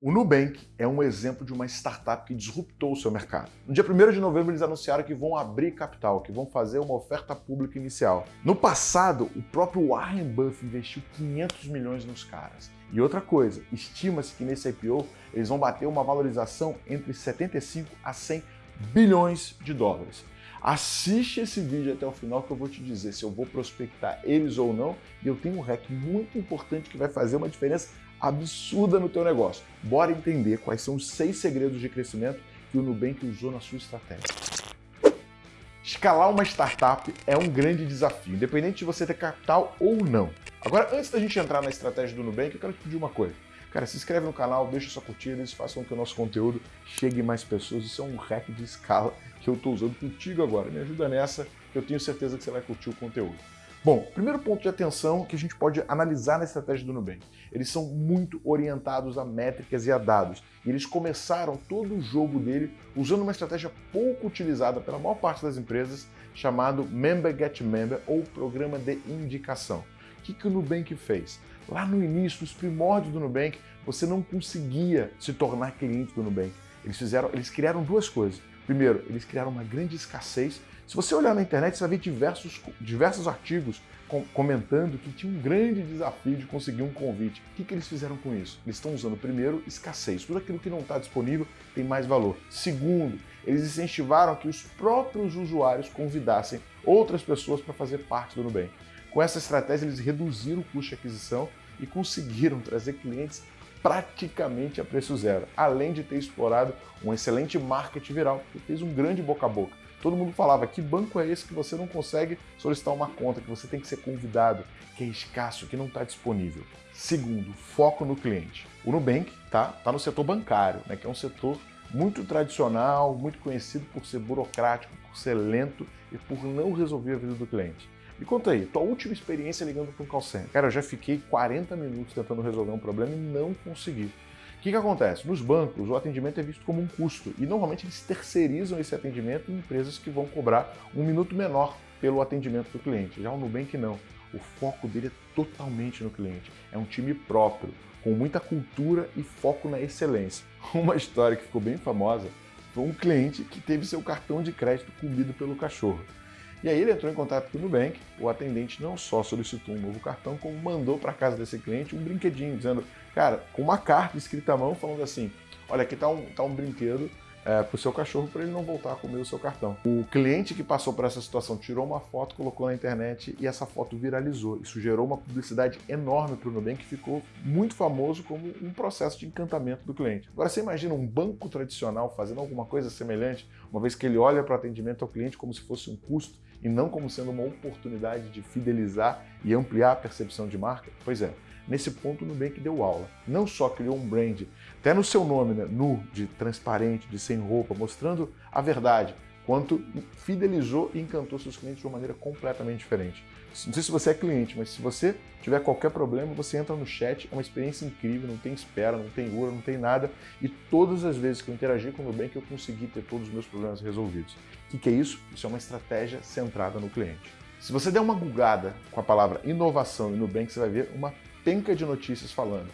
O Nubank é um exemplo de uma startup que disruptou o seu mercado. No dia 1 de novembro, eles anunciaram que vão abrir capital, que vão fazer uma oferta pública inicial. No passado, o próprio Warren Buffett investiu 500 milhões nos caras. E outra coisa, estima-se que nesse IPO eles vão bater uma valorização entre 75 a 100 bilhões de dólares. Assiste esse vídeo até o final que eu vou te dizer se eu vou prospectar eles ou não. E eu tenho um hack muito importante que vai fazer uma diferença absurda no teu negócio. Bora entender quais são os seis segredos de crescimento que o Nubank usou na sua estratégia. Escalar uma startup é um grande desafio, independente de você ter capital ou não. Agora, antes da gente entrar na estratégia do Nubank, eu quero te pedir uma coisa. Cara, se inscreve no canal, deixa sua curtida, eles façam com que o nosso conteúdo chegue mais pessoas. Isso é um hack de escala que eu estou usando contigo agora. Me ajuda nessa, que eu tenho certeza que você vai curtir o conteúdo. Bom, primeiro ponto de atenção que a gente pode analisar na estratégia do Nubank. Eles são muito orientados a métricas e a dados. E eles começaram todo o jogo dele usando uma estratégia pouco utilizada pela maior parte das empresas, chamado Member Get Member, ou Programa de Indicação. O que, que o Nubank fez? Lá no início, nos primórdios do Nubank, você não conseguia se tornar cliente do Nubank. Eles, fizeram, eles criaram duas coisas. Primeiro, eles criaram uma grande escassez. Se você olhar na internet, você vai ver diversos, diversos artigos com, comentando que tinha um grande desafio de conseguir um convite. O que, que eles fizeram com isso? Eles estão usando, primeiro, escassez. Tudo aquilo que não está disponível tem mais valor. Segundo, eles incentivaram que os próprios usuários convidassem outras pessoas para fazer parte do Nubank. Com essa estratégia, eles reduziram o custo de aquisição e conseguiram trazer clientes praticamente a preço zero, além de ter explorado um excelente marketing viral, que fez um grande boca a boca. Todo mundo falava, que banco é esse que você não consegue solicitar uma conta, que você tem que ser convidado, que é escasso, que não está disponível. Segundo, foco no cliente. O Nubank tá, tá no setor bancário, né, que é um setor muito tradicional, muito conhecido por ser burocrático, por ser lento e por não resolver a vida do cliente. Me conta aí, tua última experiência ligando para um call center. Cara, eu já fiquei 40 minutos tentando resolver um problema e não consegui. O que, que acontece? Nos bancos, o atendimento é visto como um custo e normalmente eles terceirizam esse atendimento em empresas que vão cobrar um minuto menor pelo atendimento do cliente. Já o Nubank não. O foco dele é totalmente no cliente. É um time próprio, com muita cultura e foco na excelência. Uma história que ficou bem famosa foi um cliente que teve seu cartão de crédito comido pelo cachorro. E aí ele entrou em contato com o Nubank, o atendente não só solicitou um novo cartão, como mandou para casa desse cliente um brinquedinho, dizendo, cara, com uma carta escrita à mão, falando assim, olha, aqui está um, tá um brinquedo é, para o seu cachorro para ele não voltar a comer o seu cartão. O cliente que passou por essa situação tirou uma foto, colocou na internet e essa foto viralizou. Isso gerou uma publicidade enorme para o Nubank que ficou muito famoso como um processo de encantamento do cliente. Agora você imagina um banco tradicional fazendo alguma coisa semelhante, uma vez que ele olha para o atendimento ao cliente como se fosse um custo e não como sendo uma oportunidade de fidelizar e ampliar a percepção de marca? Pois é, nesse ponto o Nubank deu aula. Não só criou um brand, até no seu nome, né, nu, de transparente, de sem roupa, mostrando a verdade, quanto fidelizou e encantou seus clientes de uma maneira completamente diferente. Não sei se você é cliente, mas se você tiver qualquer problema, você entra no chat, é uma experiência incrível, não tem espera, não tem URA, não tem nada, e todas as vezes que eu interagi com o Nubank, eu consegui ter todos os meus problemas resolvidos. O que, é isso? Isso é uma estratégia centrada no cliente. Se você der uma googada com a palavra inovação e Nubank, você vai ver uma penca de notícias falando.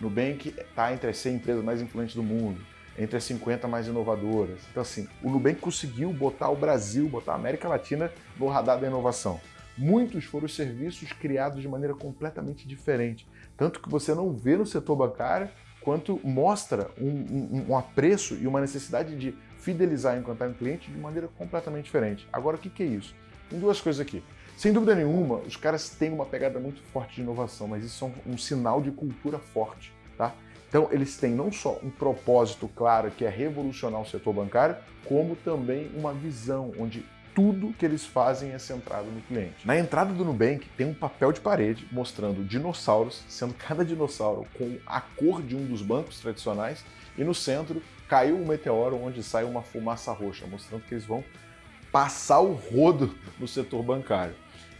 Nubank está entre as 100 empresas mais influentes do mundo, entre as 50 mais inovadoras. Então, assim, o Nubank conseguiu botar o Brasil, botar a América Latina no radar da inovação. Muitos foram os serviços criados de maneira completamente diferente. Tanto que você não vê no setor bancário, quanto mostra um, um, um apreço e uma necessidade de fidelizar e encantar um cliente de maneira completamente diferente. Agora, o que, que é isso? Tem duas coisas aqui. Sem dúvida nenhuma, os caras têm uma pegada muito forte de inovação, mas isso é um, um sinal de cultura forte, tá? Então, eles têm não só um propósito claro, que é revolucionar o setor bancário, como também uma visão onde tudo que eles fazem é centrado no cliente. Na entrada do Nubank tem um papel de parede mostrando dinossauros, sendo cada dinossauro com a cor de um dos bancos tradicionais, e no centro caiu um meteoro onde sai uma fumaça roxa, mostrando que eles vão passar o rodo no setor bancário.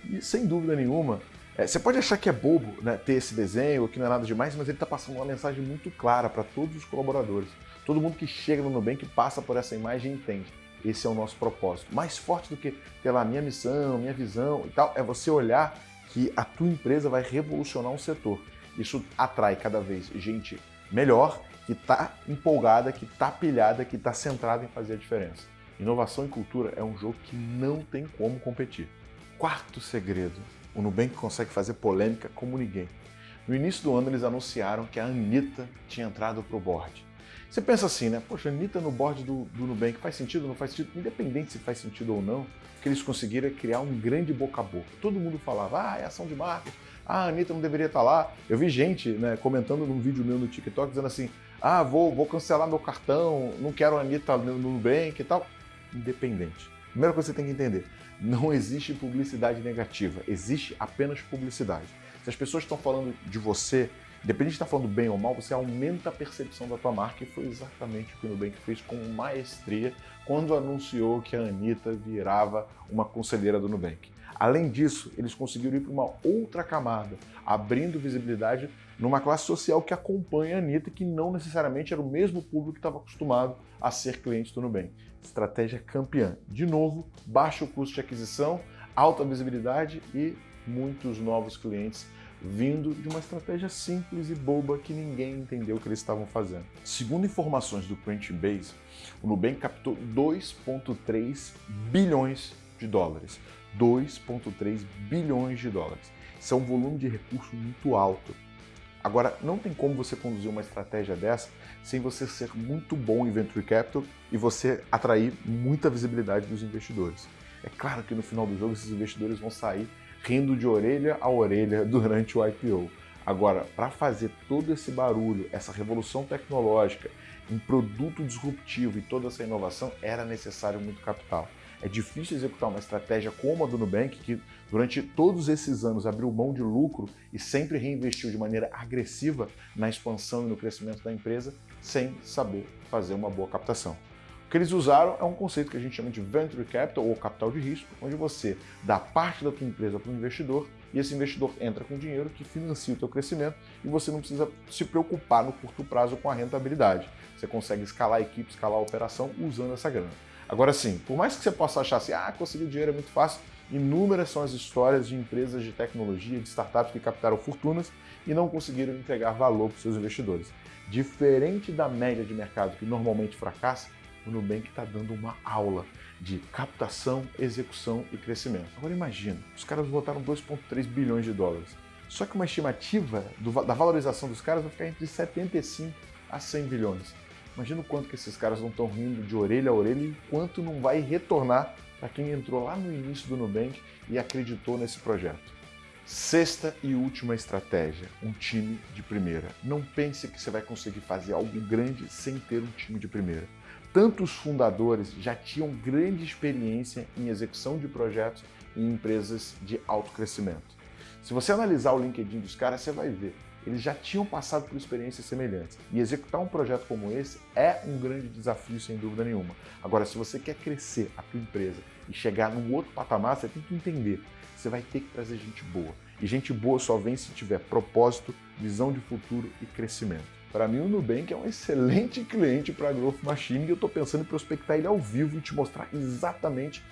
E sem dúvida nenhuma, é, você pode achar que é bobo né, ter esse desenho, que não é nada demais, mas ele está passando uma mensagem muito clara para todos os colaboradores. Todo mundo que chega no Nubank passa por essa imagem e entende. Esse é o nosso propósito. Mais forte do que pela minha missão, minha visão e tal, é você olhar que a tua empresa vai revolucionar um setor. Isso atrai cada vez gente melhor que está empolgada, que está pilhada, que está centrada em fazer a diferença. Inovação e cultura é um jogo que não tem como competir. Quarto segredo, o Nubank consegue fazer polêmica como ninguém. No início do ano eles anunciaram que a Anitta tinha entrado para o board. Você pensa assim, né? Poxa, Anitta no board do, do Nubank faz sentido não faz sentido? Independente se faz sentido ou não, que eles conseguiram é criar um grande boca a boca. Todo mundo falava, ah, é ação de marketing, ah, a Anitta não deveria estar lá. Eu vi gente né, comentando num vídeo meu no TikTok dizendo assim, ah, vou, vou cancelar meu cartão, não quero a Anitta no Nubank e tal. Independente. Primeira coisa que você tem que entender, não existe publicidade negativa, existe apenas publicidade. Se as pessoas estão falando de você, independente de estar falando bem ou mal, você aumenta a percepção da tua marca e foi exatamente o que o Nubank fez com maestria quando anunciou que a Anitta virava uma conselheira do Nubank. Além disso, eles conseguiram ir para uma outra camada, abrindo visibilidade numa classe social que acompanha a Anitta, que não necessariamente era o mesmo público que estava acostumado a ser cliente do Nubank. Estratégia campeã. De novo, baixo custo de aquisição, alta visibilidade e muitos novos clientes vindo de uma estratégia simples e boba que ninguém entendeu o que eles estavam fazendo. Segundo informações do Crunchbase, o Nubank captou 2,3 bilhões de dólares. 2,3 bilhões de dólares. Isso é um volume de recurso muito alto. Agora, não tem como você conduzir uma estratégia dessa sem você ser muito bom em Venture Capital e você atrair muita visibilidade dos investidores. É claro que no final do jogo esses investidores vão sair rindo de orelha a orelha durante o IPO. Agora, para fazer todo esse barulho, essa revolução tecnológica, um produto disruptivo e toda essa inovação, era necessário muito capital. É difícil executar uma estratégia como a do Nubank, que durante todos esses anos abriu mão de lucro e sempre reinvestiu de maneira agressiva na expansão e no crescimento da empresa, sem saber fazer uma boa captação. O que eles usaram é um conceito que a gente chama de Venture Capital ou capital de risco, onde você dá parte da tua empresa para um investidor e esse investidor entra com dinheiro que financia o teu crescimento e você não precisa se preocupar no curto prazo com a rentabilidade. Você consegue escalar a equipe, escalar a operação usando essa grana. Agora sim, por mais que você possa achar assim, ah, conseguir dinheiro é muito fácil, inúmeras são as histórias de empresas de tecnologia, de startups que captaram fortunas e não conseguiram entregar valor para os seus investidores. Diferente da média de mercado que normalmente fracassa, o Nubank está dando uma aula de captação, execução e crescimento. Agora imagina, os caras botaram 2,3 bilhões de dólares. Só que uma estimativa do, da valorização dos caras vai ficar entre 75 a 100 bilhões. Imagina o quanto que esses caras não estão rindo de orelha a orelha e quanto não vai retornar para quem entrou lá no início do Nubank e acreditou nesse projeto. Sexta e última estratégia, um time de primeira. Não pense que você vai conseguir fazer algo grande sem ter um time de primeira. Tantos fundadores já tinham grande experiência em execução de projetos em empresas de alto crescimento. Se você analisar o LinkedIn dos caras, você vai ver eles já tinham passado por experiências semelhantes. E executar um projeto como esse é um grande desafio, sem dúvida nenhuma. Agora, se você quer crescer a tua empresa e chegar num outro patamar, você tem que entender, você vai ter que trazer gente boa. E gente boa só vem se tiver propósito, visão de futuro e crescimento. Para mim, o Nubank é um excelente cliente para a Growth Machine e eu estou pensando em prospectar ele ao vivo e te mostrar exatamente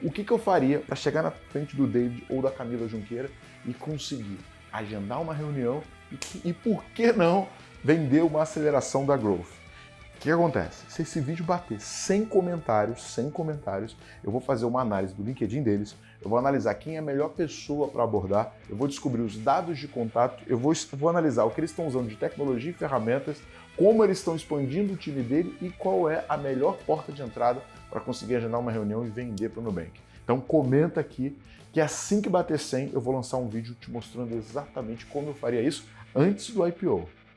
o que, que eu faria para chegar na frente do David ou da Camila Junqueira e conseguir agendar uma reunião e, e por que não vender uma aceleração da growth? O que acontece? Se esse vídeo bater 100 comentários, 100 comentários, eu vou fazer uma análise do LinkedIn deles, eu vou analisar quem é a melhor pessoa para abordar, eu vou descobrir os dados de contato, eu vou, vou analisar o que eles estão usando de tecnologia e ferramentas, como eles estão expandindo o time dele e qual é a melhor porta de entrada para conseguir agendar uma reunião e vender para o Nubank. Então comenta aqui que assim que bater 100 eu vou lançar um vídeo te mostrando exatamente como eu faria isso antes do IPO.